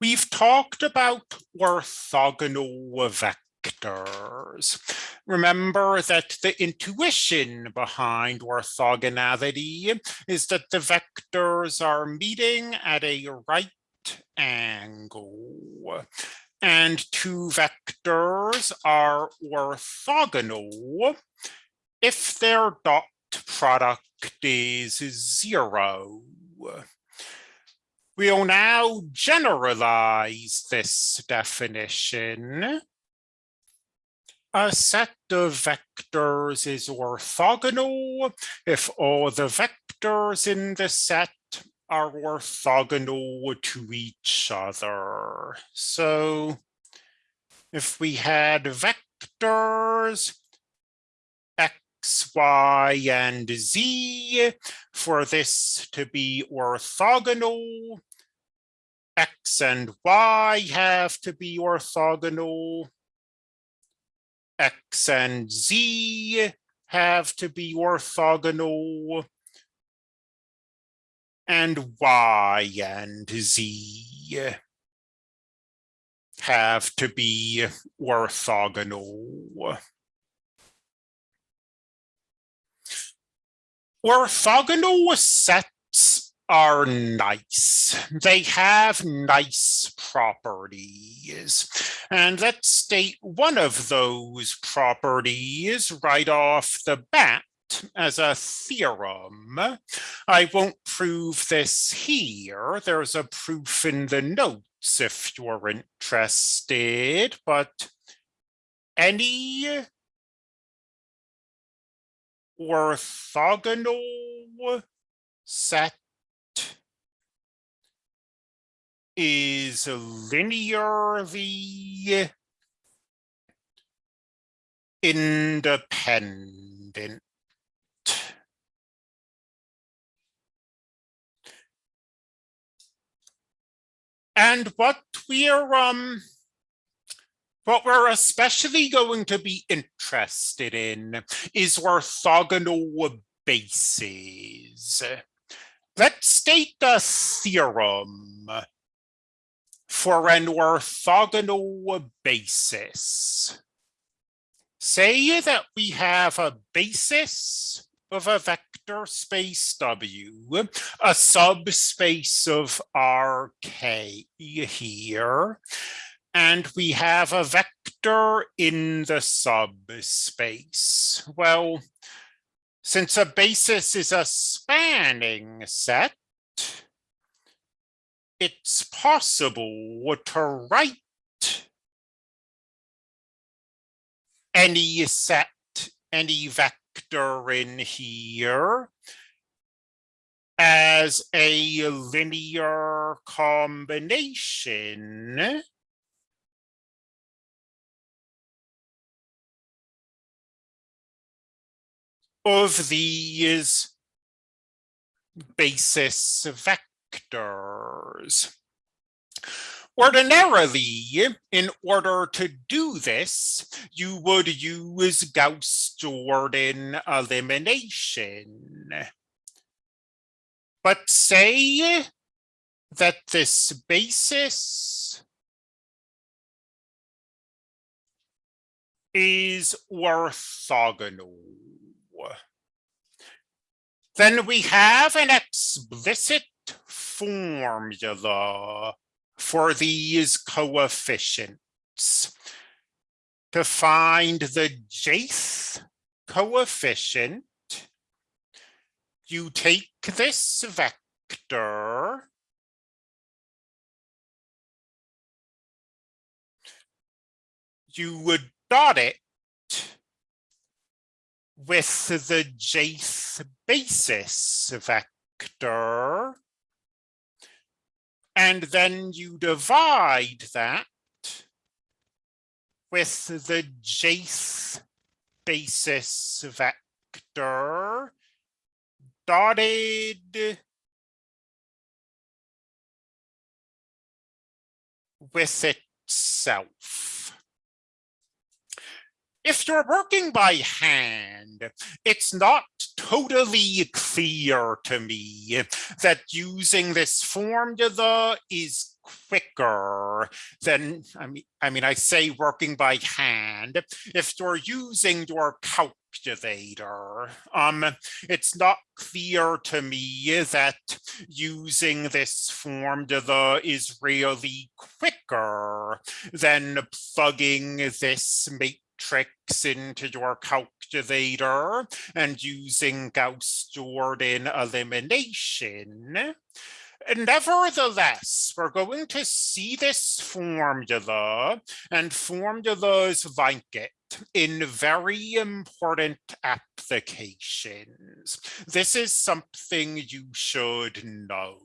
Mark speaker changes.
Speaker 1: We've talked about orthogonal vectors. Remember that the intuition behind orthogonality is that the vectors are meeting at a right angle and two vectors are orthogonal if their dot product is zero. We'll now generalize this definition. A set of vectors is orthogonal if all the vectors in the set are orthogonal to each other. So if we had vectors x, y, and z for this to be orthogonal. X and y have to be orthogonal. X and z have to be orthogonal. And y and z have to be orthogonal. Orthogonal sets are nice. They have nice properties. And let's state one of those properties right off the bat as a theorem. I won't prove this here. There's a proof in the notes if you're interested, but any orthogonal set is linearly independent. And what we're um what we're especially going to be interested in is orthogonal bases. Let's state a theorem for an orthogonal basis. Say that we have a basis of a vector space W, a subspace of Rk here, and we have a vector in the subspace. Well, since a basis is a spanning set, it's possible to write any set, any vector in here as a linear combination of these basis vectors. Ordinarily, in order to do this, you would use Gauss-Jordan elimination. But say that this basis is orthogonal then we have an explicit formula for these coefficients. To find the jth coefficient, you take this vector you would dot it with the jth basis vector. And then you divide that with the jth basis vector dotted with itself. if you're working by hand, it's not totally clear to me that using this formula is quicker than I mean I mean I say working by hand. If you're using your calculator um it's not clear to me that using this formula is really quicker than plugging this matrix into your calculator and using Gauss-Jordan elimination Nevertheless, we're going to see this formula and formulas like it in very important applications. This is something you should know.